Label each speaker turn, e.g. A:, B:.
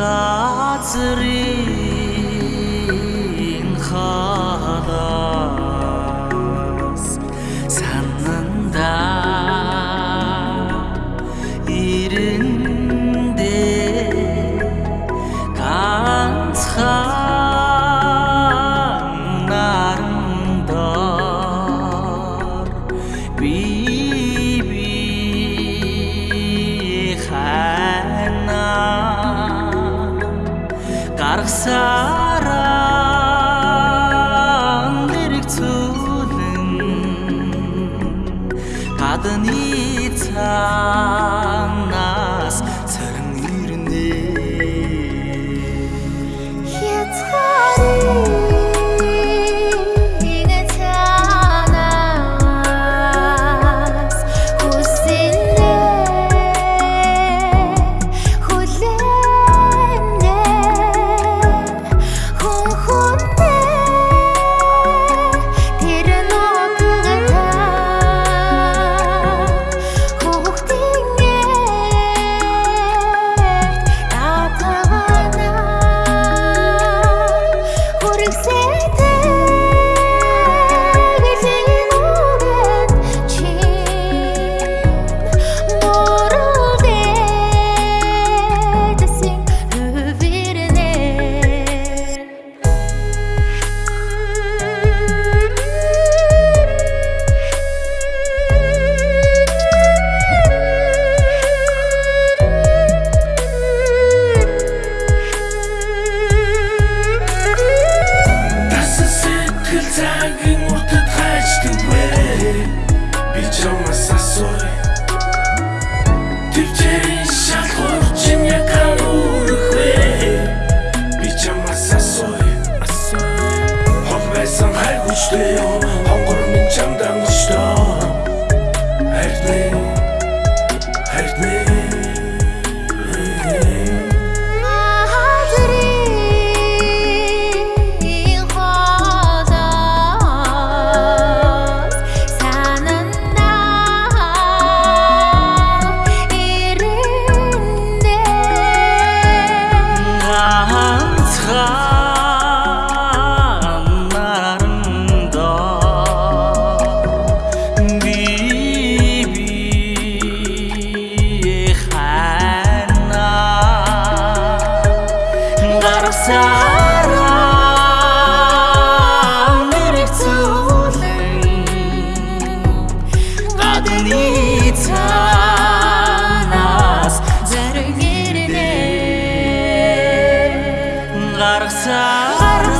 A: ratzeri Sara and dirktsun kadni
B: Home,
A: home,
B: home, home, home, home, home, home, home,
C: цараа
A: нэрийг
C: цуулээ гадны цанаас зэрэг ирнэ.
A: Гарах цараа